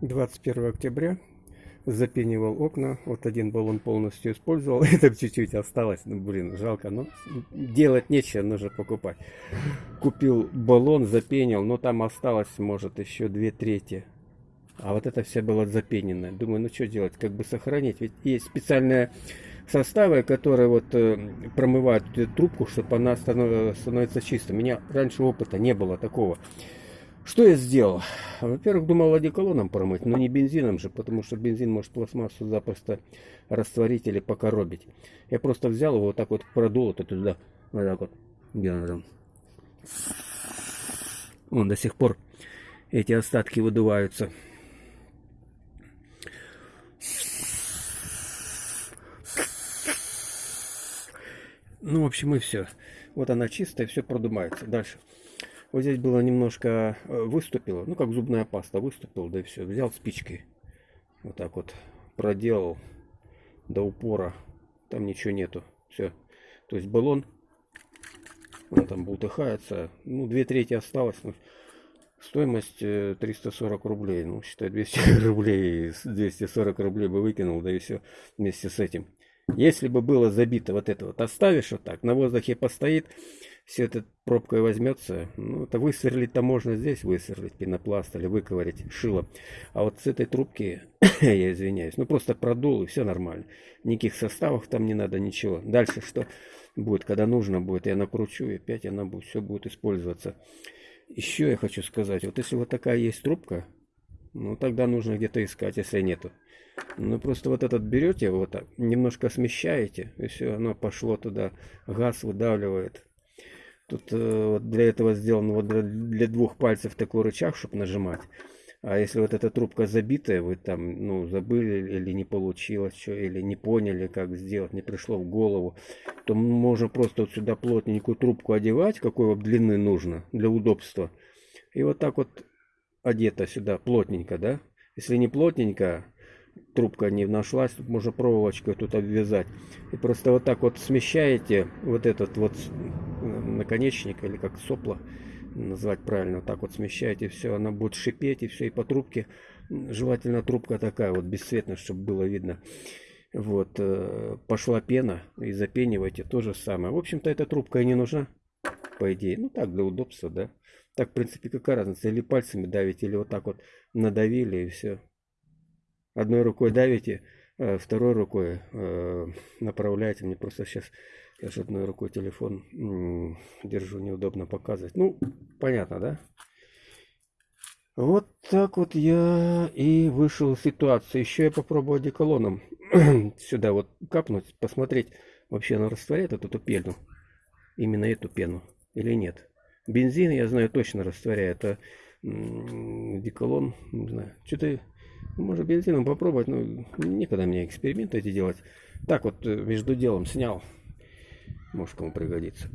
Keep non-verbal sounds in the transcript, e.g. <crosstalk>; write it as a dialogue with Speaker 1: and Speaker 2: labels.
Speaker 1: 21 октября запенивал окна. Вот один баллон полностью использовал. <laughs> Это чуть-чуть осталось. Ну, блин, жалко. Но делать нечего, нужно покупать. Купил баллон, запенил. Но там осталось, может, еще две трети. А вот это все было запененное. Думаю, ну что делать? Как бы сохранить? Ведь есть специальные составы, которые вот э, промывают трубку, чтобы она становится чистой. У меня раньше опыта не было такого. Что я сделал? Во-первых, думал одеколоном промыть, но не бензином же, потому что бензин может пластмассу запросто растворить или покоробить. Я просто взял его вот так вот продул это туда, вот так вот, где он там. Вон до сих пор эти остатки выдуваются. Ну, в общем, и все. Вот она чистая, все продумается. Дальше. Вот здесь было немножко э, выступило, ну как зубная паста выступила, да и все. Взял спичкой, вот так вот проделал до упора, там ничего нету, все. То есть баллон, он там бултыхается, ну две трети осталось, ну, стоимость 340 э, рублей, ну считай 200 <laughs> рублей, 240 рублей бы выкинул, да и все вместе с этим. Если бы было забито вот это вот, оставишь вот так, на воздухе постоит, все это пробкой возьмется, ну, это высверлить-то можно здесь высверлить пенопласт или выковырять шило. А вот с этой трубки, <coughs> я извиняюсь, ну просто продул и все нормально. Никаких составов там не надо, ничего. Дальше что будет, когда нужно будет, я накручу и опять она будет, все будет использоваться. Еще я хочу сказать, вот если вот такая есть трубка, ну тогда нужно где-то искать, если нету. Ну просто вот этот берете, вот так, немножко смещаете, и все, оно пошло туда, газ выдавливает. Тут э, вот для этого сделан вот для, для двух пальцев такой рычаг, чтобы нажимать. А если вот эта трубка забитая, вы там, ну, забыли или не получилось, что, или не поняли, как сделать, не пришло в голову, то можно просто вот сюда плотненькую трубку одевать, какой вот длины нужно, для удобства. И вот так вот одета сюда плотненько, да. Если не плотненько, трубка не нашлась, тут можно проволочкой тут обвязать. И просто вот так вот смещаете вот этот вот наконечник, или как сопло назвать правильно, вот так вот смещаете, все, она будет шипеть, и все, и по трубке, желательно трубка такая вот бесцветная, чтобы было видно. Вот, э, пошла пена, и запенивайте, то же самое. В общем-то, эта трубка и не нужна, по идее. Ну, так, для удобства, да. Так, в принципе, какая разница, или пальцами давить, или вот так вот надавили, и все. Одной рукой давите, э, второй рукой э, направляете. Мне просто сейчас я же одной рукой телефон держу, неудобно показывать. Ну, понятно, да? Вот так вот я и вышел из ситуации. Еще я попробую одеколоном <clears throat> сюда вот капнуть, посмотреть, вообще она растворяет эту пену. Именно эту пену или нет. Бензин, я знаю, точно растворяет. А деколон, не знаю. Что-то может бензином попробовать, но некогда мне эксперименты эти делать. Так вот, э, между делом снял. Может кому пригодится.